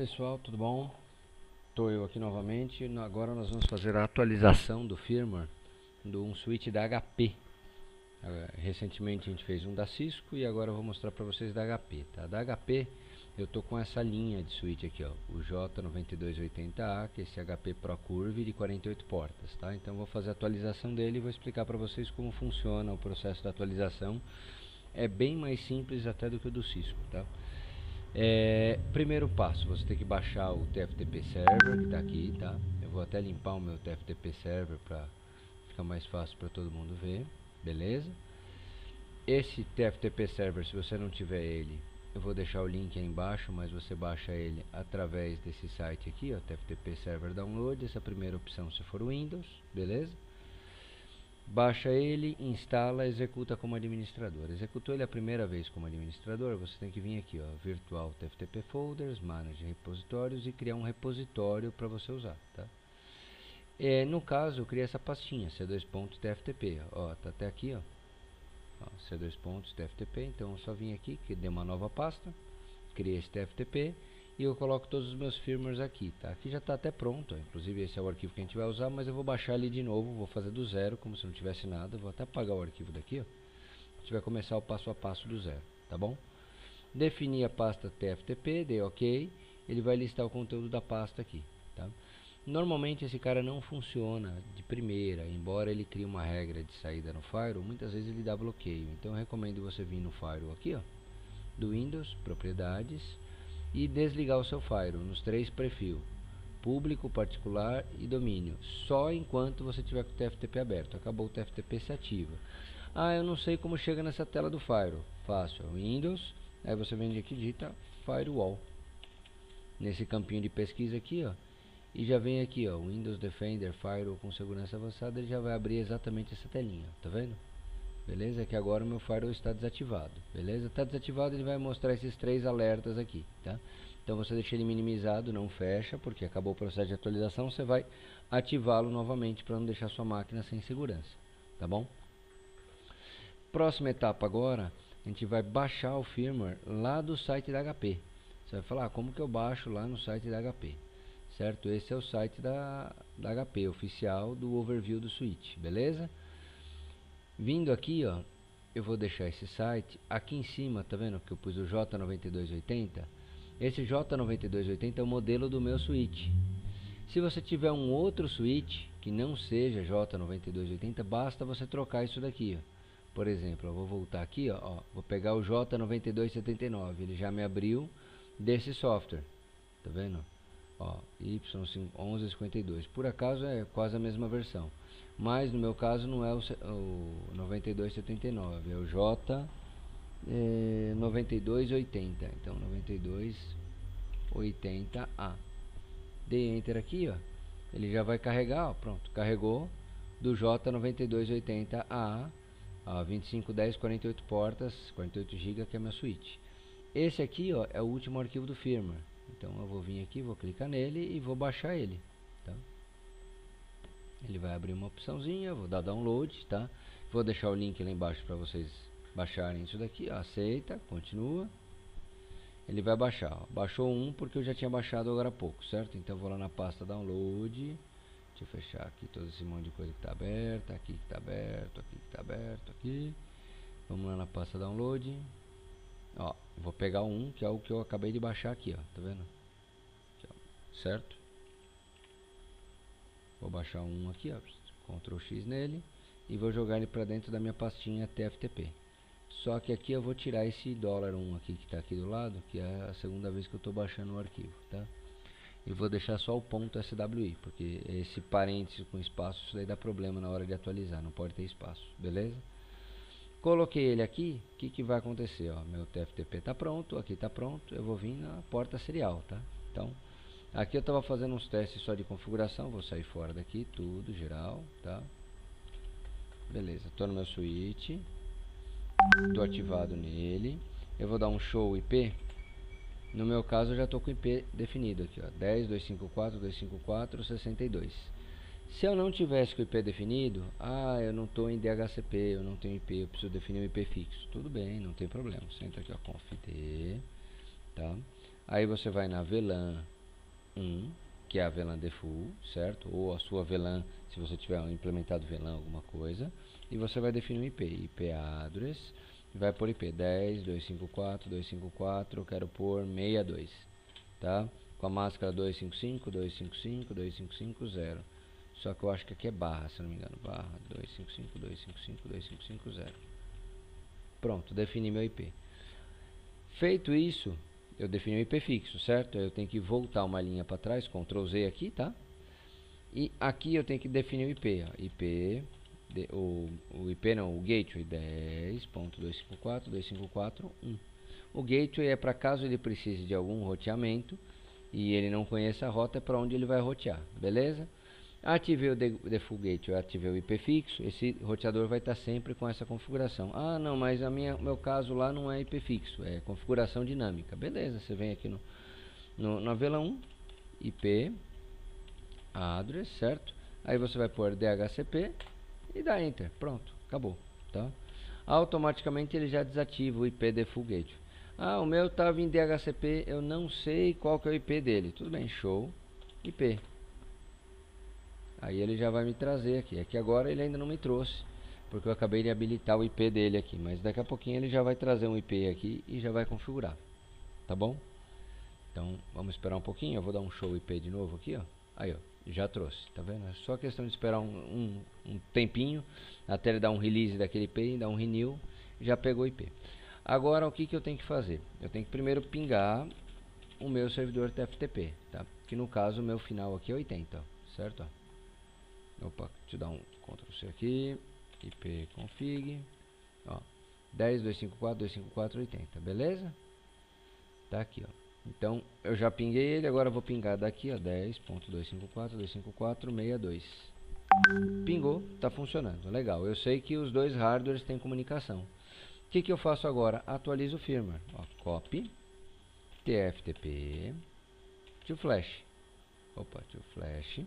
pessoal, tudo bom? Estou eu aqui novamente. Agora nós vamos fazer a atualização do firmware de um switch da HP. Eh, recentemente a gente fez um da Cisco e agora eu vou mostrar para vocês da HP. Tá? Da HP eu estou com essa linha de switch aqui, ó, o J9280A, que é esse HP Pro Curve de 48 portas. Tá? Então vou fazer a atualização dele e vou explicar para vocês como funciona o processo da atualização. É bem mais simples até do que o do Cisco. Tá? É, primeiro passo, você tem que baixar o TFTP Server que está aqui, tá? Eu vou até limpar o meu TFTP Server para ficar mais fácil para todo mundo ver, beleza? Esse TFTP Server, se você não tiver ele, eu vou deixar o link aí embaixo, mas você baixa ele através desse site aqui, ó, TFTP Server Download, essa é primeira opção se for Windows, beleza? Baixa ele, instala, executa como administrador. Executou ele a primeira vez como administrador, você tem que vir aqui, ó, Virtual TFTP Folders, Manage Repositórios e criar um repositório para você usar, tá? É, no caso, eu criei essa pastinha, C2.tftp, ó, tá até aqui, ó, ó C2.tftp, então eu só vim aqui, que deu uma nova pasta, criei esse TFTP, e eu coloco todos os meus firmwares aqui, tá? Aqui já está até pronto, inclusive esse é o arquivo que a gente vai usar, mas eu vou baixar ele de novo, vou fazer do zero, como se não tivesse nada, vou até apagar o arquivo daqui, ó. A gente vai começar o passo a passo do zero, tá bom? Definir a pasta TFTP, dei OK, ele vai listar o conteúdo da pasta aqui, tá? Normalmente esse cara não funciona de primeira, embora ele crie uma regra de saída no Firewall, muitas vezes ele dá bloqueio. Então eu recomendo você vir no Firewall aqui, ó, do Windows, propriedades, e desligar o seu firewall nos três perfis público, particular e domínio só enquanto você tiver com o TFTP aberto. Acabou o TFTP se ativa. Ah, eu não sei como chega nessa tela do firewall fácil, Windows aí você vem aqui digita firewall. Nesse campinho de pesquisa aqui ó e já vem aqui ó Windows Defender Firewall com segurança avançada ele já vai abrir exatamente essa telinha tá vendo beleza? Que agora o meu firewall está desativado, beleza? Está desativado, ele vai mostrar esses três alertas aqui, tá? Então você deixa ele minimizado, não fecha, porque acabou o processo de atualização, você vai ativá-lo novamente para não deixar sua máquina sem segurança, tá bom? Próxima etapa agora, a gente vai baixar o firmware lá do site da HP. Você vai falar, ah, como que eu baixo lá no site da HP? Certo? Esse é o site da, da HP, oficial do overview do switch, beleza? Vindo aqui, ó, eu vou deixar esse site. Aqui em cima, tá vendo que eu pus o J9280? Esse J9280 é o modelo do meu switch. Se você tiver um outro switch que não seja J9280, basta você trocar isso daqui, ó. Por exemplo, eu vou voltar aqui, ó, ó, vou pegar o J9279, ele já me abriu desse software. Tá vendo? Ó, Y1152. Por acaso é quase a mesma versão mas no meu caso não é o, o 9279, é o J é, 9280, então 9280A. Dei Enter aqui, ó, ele já vai carregar, ó, pronto, carregou do J9280A a 2510 48 portas, 48 GB que é a minha suíte. Esse aqui, ó, é o último arquivo do firmware. Então eu vou vir aqui, vou clicar nele e vou baixar ele? Ele vai abrir uma opçãozinha, vou dar download, tá? Vou deixar o link lá embaixo para vocês baixarem isso daqui, aceita, continua. Ele vai baixar, ó. baixou um porque eu já tinha baixado agora há pouco, certo? Então vou lá na pasta download, deixa eu fechar aqui todo esse monte de coisa que está aberta, aqui que está aberto, aqui que está aberto, aqui. Vamos lá na pasta download. Ó, vou pegar um que é o que eu acabei de baixar aqui, ó, tá vendo? Certo? Vou baixar um aqui, ó, Ctrl X nele e vou jogar ele para dentro da minha pastinha TFTP. Só que aqui eu vou tirar esse dólar 1 aqui que está aqui do lado, que é a segunda vez que eu estou baixando o arquivo, tá? E vou deixar só o ponto SWI, porque esse parênteses com espaço, isso daí dá problema na hora de atualizar, não pode ter espaço, beleza? Coloquei ele aqui, o que, que vai acontecer? Ó, meu TFTP está pronto, aqui está pronto, eu vou vir na porta serial, tá? Então, Aqui eu estava fazendo uns testes só de configuração, vou sair fora daqui, tudo, geral, tá? Beleza, estou no meu switch, estou ativado nele, eu vou dar um show IP, no meu caso eu já estou com IP definido aqui, ó, 10.254.254.62. Se eu não tivesse com o IP definido, ah, eu não estou em DHCP, eu não tenho IP, eu preciso definir um IP fixo. Tudo bem, não tem problema. Você entra aqui, ó, conf tá? Aí você vai na VLAN 1, que é a VLAN default, certo? Ou a sua VLAN, se você tiver implementado VLAN alguma coisa. E você vai definir um IP, IP address, vai por IP 10, 254, 254, eu quero pôr 62, tá? Com a máscara 255, 255, 2550. Só que eu acho que aqui é barra, se não me engano, barra 255, 255, 2550. Pronto, defini meu IP. Feito isso, eu defini o IP fixo, certo? Eu tenho que voltar uma linha para trás, Ctrl Z aqui, tá? E aqui eu tenho que definir o IP, ó, IP, de, o, o IP não, o gateway 10.254.254.1. O gateway é para caso ele precise de algum roteamento e ele não conheça a rota, é para onde ele vai rotear, beleza? Ativei o default gateway, ativei o IP fixo, esse roteador vai estar sempre com essa configuração. Ah, não, mas a minha, meu caso lá não é IP fixo, é configuração dinâmica. Beleza, você vem aqui no, no na vela 1, IP, address, certo? Aí você vai pôr DHCP e dá Enter, pronto, acabou, tá? Automaticamente ele já desativa o IP default gateway. Ah, o meu estava em DHCP, eu não sei qual que é o IP dele. Tudo bem, show, IP. Aí ele já vai me trazer aqui. Aqui agora ele ainda não me trouxe, porque eu acabei de habilitar o IP dele aqui. Mas daqui a pouquinho ele já vai trazer um IP aqui e já vai configurar. Tá bom? Então vamos esperar um pouquinho. Eu vou dar um show IP de novo aqui, ó. Aí, ó, já trouxe. Tá vendo? É só questão de esperar um, um, um tempinho até ele dar um release daquele IP, dar um renew, já pegou o IP. Agora o que, que eu tenho que fazer? Eu tenho que primeiro pingar o meu servidor TFTP, tá? Que no caso o meu final aqui é 80, ó, certo? Opa, eu dar um Ctrl C aqui. IP config. Ó, 10.254.254.80, beleza? Tá aqui, ó. Então, eu já pinguei ele, agora vou pingar daqui, ó, 10.254.254.62. Pingou, tá funcionando, legal. Eu sei que os dois hardwares têm comunicação. O que, que eu faço agora? Atualizo o firmware. Ó, copy, tftp, to flash. Opa, to flash.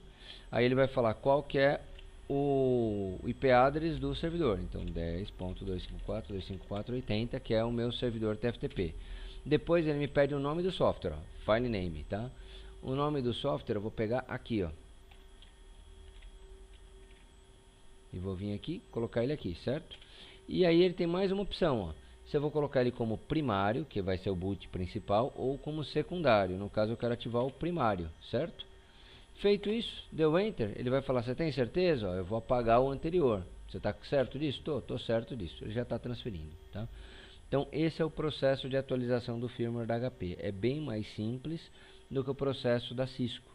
Aí ele vai falar qual que é o IP address do servidor. Então 10.254.254.80, que é o meu servidor TFTP. Depois ele me pede o nome do software, ó, file name, tá? O nome do software eu vou pegar aqui, ó. E vou vir aqui, colocar ele aqui, certo? E aí ele tem mais uma opção, ó. Se eu vou colocar ele como primário, que vai ser o boot principal, ou como secundário. No caso eu quero ativar o primário, certo? Feito isso, deu Enter, ele vai falar, você tem certeza? Ó, eu vou apagar o anterior. Você está certo disso? Estou, estou certo disso. Ele já está transferindo. Tá? Então, esse é o processo de atualização do firmware da HP. É bem mais simples do que o processo da Cisco.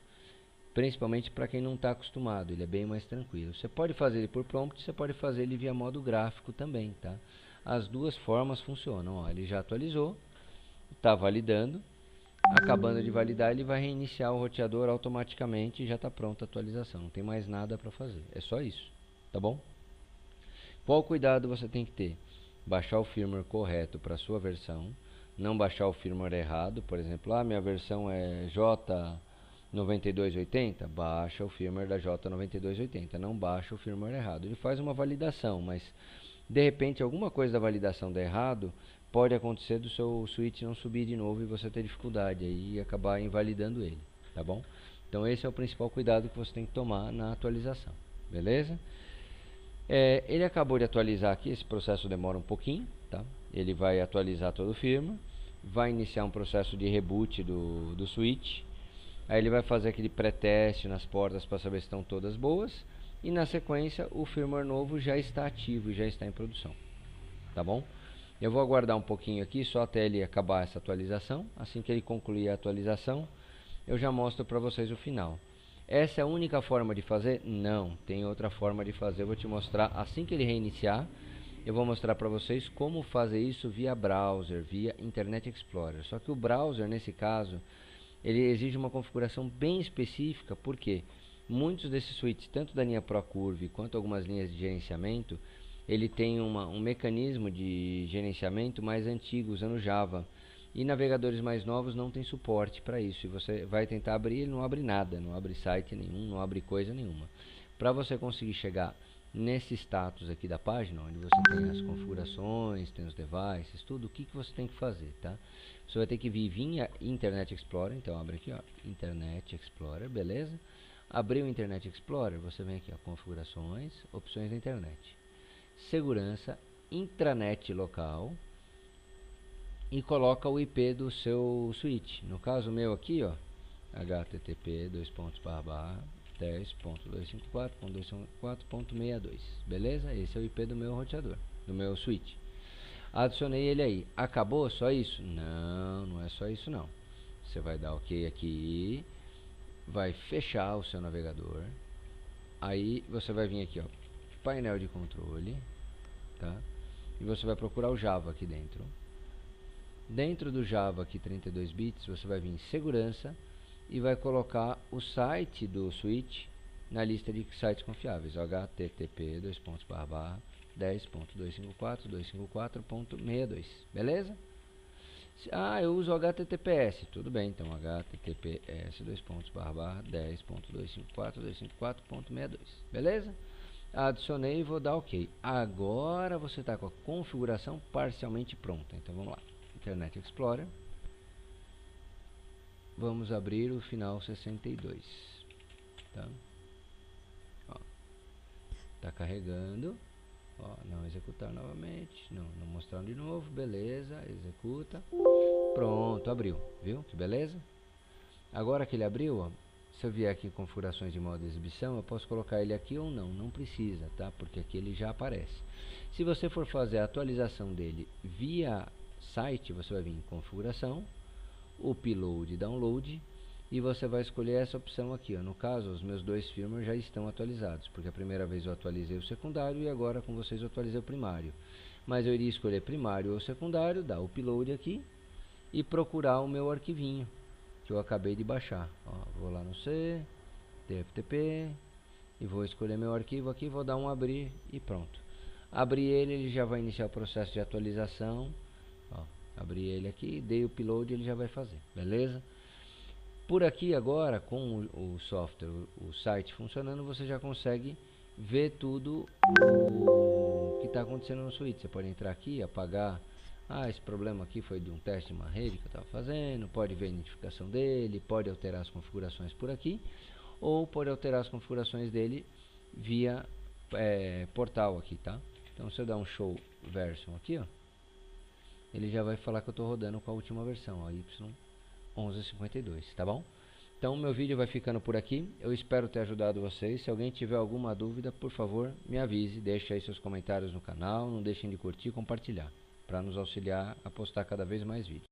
Principalmente para quem não está acostumado, ele é bem mais tranquilo. Você pode fazer ele por prompt, você pode fazer ele via modo gráfico também. Tá? As duas formas funcionam. Ó, ele já atualizou, está validando Acabando de validar, ele vai reiniciar o roteador automaticamente e já está pronta a atualização. Não tem mais nada para fazer. É só isso. Tá bom? Qual cuidado você tem que ter? Baixar o firmware correto para a sua versão. Não baixar o firmware errado. Por exemplo, ah, minha versão é J9280. Baixa o firmware da J9280. Não baixa o firmware errado. Ele faz uma validação, mas de repente alguma coisa da validação dá errado pode acontecer do seu switch não subir de novo e você ter dificuldade aí acabar invalidando ele, tá bom? Então esse é o principal cuidado que você tem que tomar na atualização, beleza? É, ele acabou de atualizar aqui, esse processo demora um pouquinho, tá? Ele vai atualizar todo o firma, vai iniciar um processo de reboot do, do switch, aí ele vai fazer aquele pré-teste nas portas para saber se estão todas boas, e na sequência o firmware novo já está ativo, já está em produção, tá bom? Eu vou aguardar um pouquinho aqui, só até ele acabar essa atualização. Assim que ele concluir a atualização, eu já mostro para vocês o final. Essa é a única forma de fazer? Não, tem outra forma de fazer. Eu vou te mostrar assim que ele reiniciar. Eu vou mostrar para vocês como fazer isso via browser, via Internet Explorer. Só que o browser, nesse caso, ele exige uma configuração bem específica, porque muitos desses suítes, tanto da linha ProCurve quanto algumas linhas de gerenciamento, ele tem uma, um mecanismo de gerenciamento mais antigo usando Java. E navegadores mais novos não tem suporte para isso. E você vai tentar abrir, ele não abre nada, não abre site nenhum, não abre coisa nenhuma. Para você conseguir chegar nesse status aqui da página, onde você tem as configurações, tem os devices, tudo, o que, que você tem que fazer, tá? Você vai ter que vir, vir Internet Explorer, então abre aqui, ó, Internet Explorer, beleza? Abriu o Internet Explorer, você vem aqui, ó, configurações, opções da internet, segurança, intranet local e coloca o IP do seu switch. No caso meu aqui, ó, http dois pontos barra barra 10.254.254.62 beleza? Esse é o IP do meu roteador, do meu switch. Adicionei ele aí. Acabou? Só isso? Não, não é só isso não. Você vai dar OK aqui, vai fechar o seu navegador. Aí você vai vir aqui, ó, painel de controle, tá? E você vai procurar o Java aqui dentro. Dentro do Java aqui 32 bits, você vai vir em segurança e vai colocar o site do switch na lista de sites confiáveis, http 10.254.254.62, beleza? Ah, eu uso HTTPS, tudo bem, então HTTPS 10.254.254.62, beleza? Adicionei e vou dar OK. Agora você está com a configuração parcialmente pronta, então vamos lá, Internet Explorer. Vamos abrir o final 62 tá? Ó, tá carregando. Ó, não executar novamente. Não, não mostrar de novo. Beleza executa. Pronto abriu. Viu? Que beleza. Agora que ele abriu ó, se eu vier aqui em configurações de modo de exibição eu posso colocar ele aqui ou não não precisa tá porque aqui ele já aparece se você for fazer a atualização dele via site você vai vir em configuração upload e download e você vai escolher essa opção aqui. Ó. No caso, os meus dois firmware já estão atualizados, porque a primeira vez eu atualizei o secundário e agora com vocês eu atualizei o primário. Mas eu iria escolher primário ou secundário, dar upload aqui e procurar o meu arquivinho que eu acabei de baixar. Ó, vou lá no C, TFTP e vou escolher meu arquivo aqui, vou dar um abrir e pronto. Abrir ele, ele já vai iniciar o processo de atualização abrir ele aqui, dei o upload ele já vai fazer, beleza? Por aqui agora, com o, o software, o, o, site funcionando, você já consegue ver tudo o que está acontecendo no switch. Você pode entrar aqui, apagar, ah, esse problema aqui foi de um teste de uma rede que eu estava fazendo, pode ver a identificação dele, pode alterar as configurações por aqui, ou pode alterar as configurações dele via é, portal aqui, tá? Então se eu dar um show version aqui, ó, ele já vai falar que eu estou rodando com a última versão, a Y1152, tá bom? Então meu vídeo vai ficando por aqui, eu espero ter ajudado vocês, se alguém tiver alguma dúvida, por favor, me avise, deixe aí seus comentários no canal, não deixem de curtir e compartilhar, para nos auxiliar a postar cada vez mais vídeos.